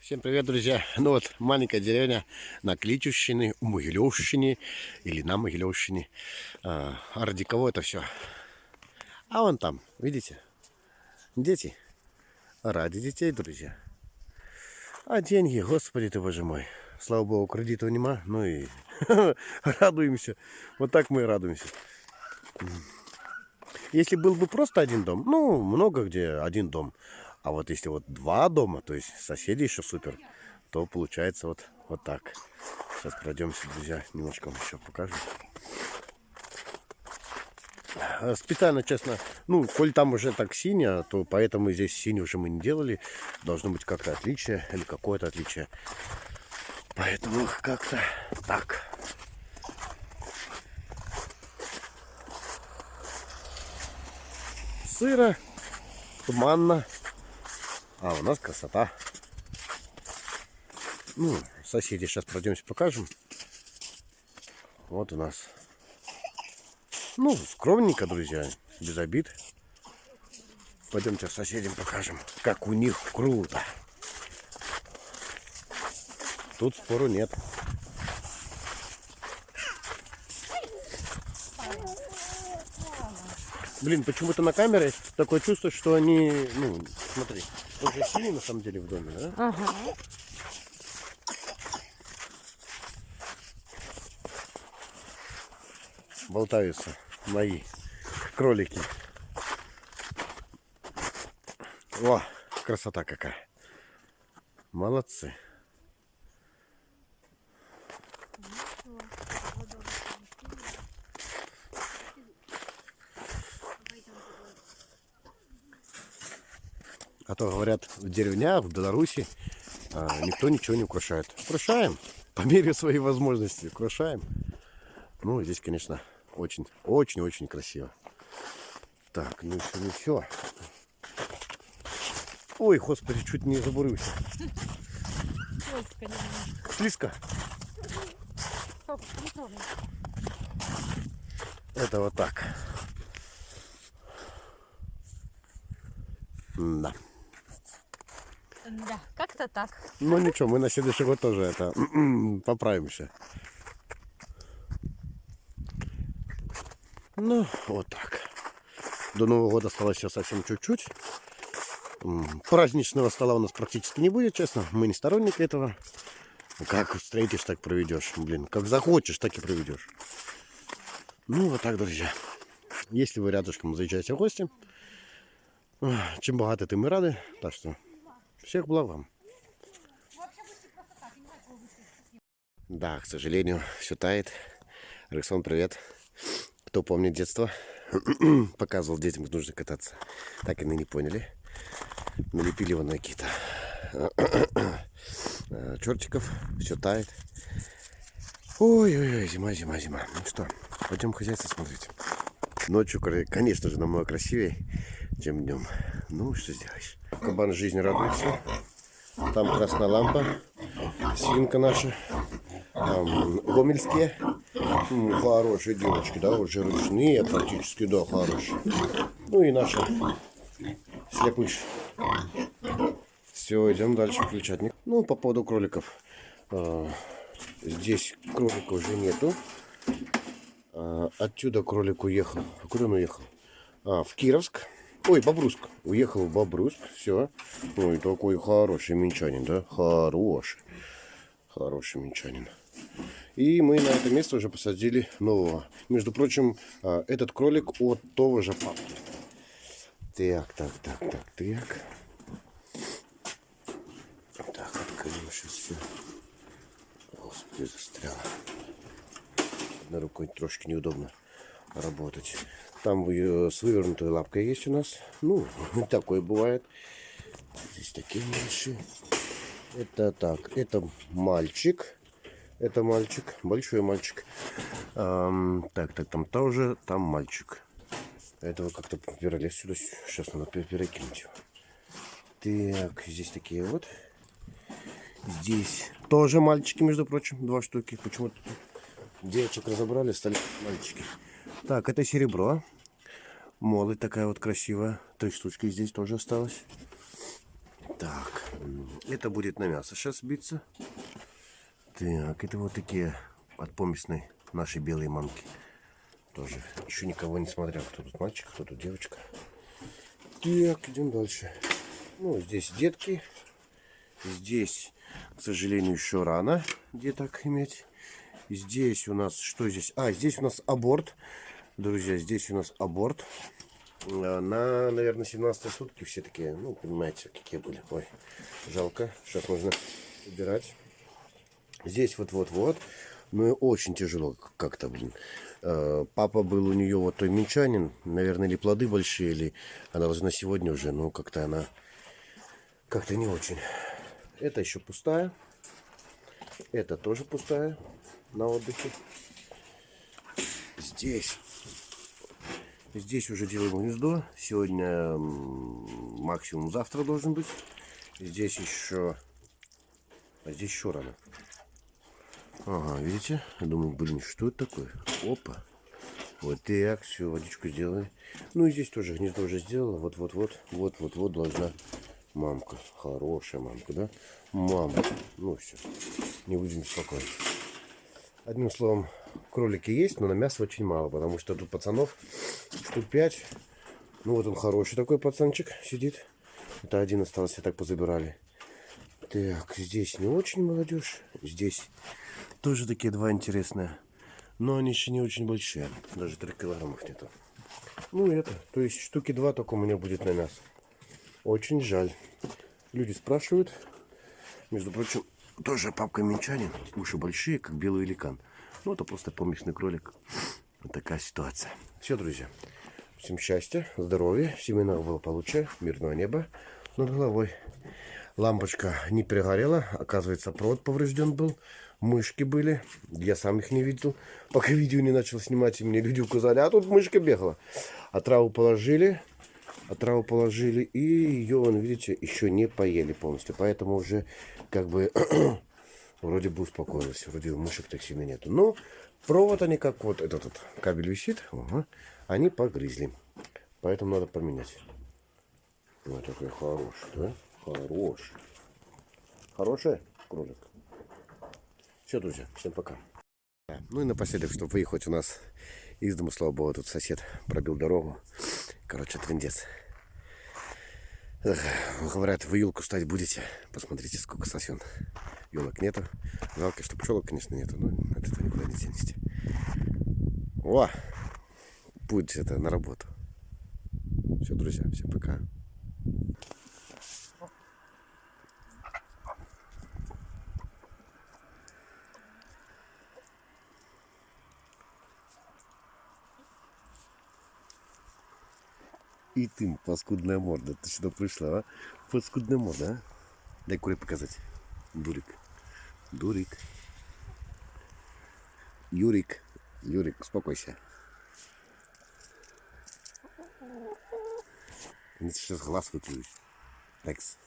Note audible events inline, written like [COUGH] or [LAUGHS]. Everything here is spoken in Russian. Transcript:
Всем привет, друзья! Ну вот, маленькая деревня на Кличущине, у Могилевщине или на Могилевщине. А, ради кого это все? А вон там, видите? Дети. Ради детей, друзья. А деньги, господи ты, боже мой. Слава богу, кредитов нема, ну и [LAUGHS] радуемся. Вот так мы и радуемся. Если был бы просто один дом, ну, много где один дом. А вот если вот два дома, то есть соседи еще супер, то получается вот, вот так. Сейчас пройдемся, друзья, немножко вам еще покажу. А, Специально, честно, ну, коль там уже так синяя, то поэтому здесь синий уже мы не делали. Должно быть как-то отличие или какое-то отличие. Поэтому как-то так. Сыро, туманно, а у нас красота. Ну, соседи сейчас пройдемся покажем. Вот у нас. Ну, скромненько, друзья, без обид. Пойдемте соседям покажем, как у них круто. Тут спору нет. Блин, почему-то на камере такое чувство, что они, ну, смотри, уже синий на самом деле в доме, да? Ага. Болтаются мои кролики. О, красота какая. Молодцы. А то говорят, в деревнях, в Беларуси а, никто ничего не украшает. Украшаем по мере своей возможности. Украшаем. Ну, здесь, конечно, очень, очень, очень красиво. Так, ну еще, ну все. Ой, господи, чуть не забурился. Слизко. Это вот так. Да. Да, как-то так. Ну ничего, мы на следующий год тоже это [CLEARS THROAT] поправимся. Ну, вот так. До Нового года осталось еще совсем чуть-чуть. Праздничного стола у нас практически не будет, честно. Мы не сторонники этого. Как встретишь, так проведешь. Блин, как захочешь, так и проведешь. Ну, вот так, друзья. Если вы рядышком заезжаете в гости, чем богаты, тем и рады. Так что всех благ вам. Да, к сожалению, все тает. Рексон, привет. Кто помнит детство, [CLEARS THROAT] показывал детям, как нужно кататься. Так и не поняли. Налепили вон какие-то [CLEARS THROAT] э, чертиков. Все тает. Ой-ой-ой, зима, зима, зима. Ну что, пойдем хозяйство смотреть. Ночью, конечно же, намного красивее, чем днем. Ну, что сделаешь. Кабан жизни радуется. Там красная лампа. Свинка наша. Там гомельские. Хорошие девочки, да, уже ручные практически, да, хорошие. Ну и наша слепыш. Все, идем дальше включать. Ну, по поводу кроликов. А, Здесь кролика уже нету. А, Отсюда кролик уехал. Куда он уехал? А, в Кировск. Ой, Бобруск. Уехал в Бобруск. Все. Ой, такой хороший минчанин, да? Хороший. Хороший минчанин. И мы на это место уже посадили нового. Между прочим, а, этот кролик от того же папки. Так, так, так, так, так. Так, открою сейчас все. Господи, застряла. Одной рукой трошки неудобно работать. Там э, с вывернутой лапкой есть у нас. Ну, [LAUGHS] такое бывает. Здесь такие меньшие. Это так, это мальчик. Это мальчик, большой мальчик. Ам, так, так, там тоже, там мальчик. Этого как-то перелез сюда. Сейчас надо пер- перекинуть его. Так, здесь такие вот. Здесь тоже мальчики, между прочим, два штуки. Почему-то девочек разобрали, стали мальчики. Так, это серебро. Молоть такая вот красивая. Три штучки здесь тоже осталось. Так. Это будет на мясо сейчас биться. Так, это вот такие от поместной нашей белой мамки. Тоже еще никого не смотрел, кто тут мальчик, кто тут девочка. Так, идем дальше. Ну, здесь детки. Здесь, к сожалению, еще рано деток иметь. Здесь у нас, что здесь? А, здесь у нас аборт. Друзья, здесь у нас аборт. Э, На, наверное, 17 сутки все такие, ну, понимаете, какие были. Ой, жалко. Сейчас нужно убирать. Здесь вот-вот-вот. Ну и очень тяжело как-то, блин. Э, Папа был у нее вот той минчанин. Наверное, или плоды большие, или она должна сегодня уже, но как-то она как-то не очень. Это еще пустая. Это тоже пустая на отдыхе. Здесь. Здесь уже делаем гнездо. Сегодня максимум завтра должен быть. Здесь еще... А здесь еще рано. Ага, видите? Я думаю, блин, что это такое? Опа. Вот так, все, водичку сделали. Ну и здесь тоже гнездо уже сделала. Вот-вот-вот, вот-вот-вот должна мамка. Хорошая мамка, да? Мама. Ну все, не будем беспокоить. Одним словом, кролики есть, но на мясо очень мало, потому что тут пацанов штук 5. Ну вот он хороший такой пацанчик сидит. Это один остался, так позабирали. Так, здесь не очень молодежь. Здесь тоже такие два интересные. Но они еще не очень большие. Даже 3 килограммов нету. Ну это, то есть штуки два только у меня будет на мясо. Очень жаль. Люди спрашивают. Между прочим, тоже папка минчанин. Уши большие, как белый великан. Ну, это просто поместный кролик. Вот такая ситуация. Все, друзья. Всем счастья, здоровья, семейного благополучия, мирного неба над головой. Лампочка не перегорела. Оказывается, провод поврежден был. Мышки были. Я сам их не видел. Пока видео не начал снимать, и мне люди указали, а тут мышка бегала. А траву положили. А траву положили. И ее, вон, видите, еще не поели полностью. Поэтому уже как бы [CLEARS THROAT] вроде бы успокоилась. Вроде мышек так сильно нету. Но провод они как вот этот вот кабель висит. ага, они погрызли. Поэтому надо поменять. Вот такой хороший, да? Хороший. Хороший кролик. Все, друзья, всем пока. Ну и напоследок, чтобы выехать у нас из дома, слава богу, тут сосед пробил дорогу. Короче, трендец. Говорят, вы елку ставить будете. Посмотрите, сколько сосен. Елок нету. Жалко, что пчелок, конечно, нету, но от этого никуда не денешься. О! Путь это на работу. Все, друзья, всем пока. И ты, паскудная морда, ты сюда пришла, а? Паскудная морда, а? Дай куре показать. Дурик. Дурик. Юрик. Юрик, успокойся. Они сейчас глаз выплюют. Текс.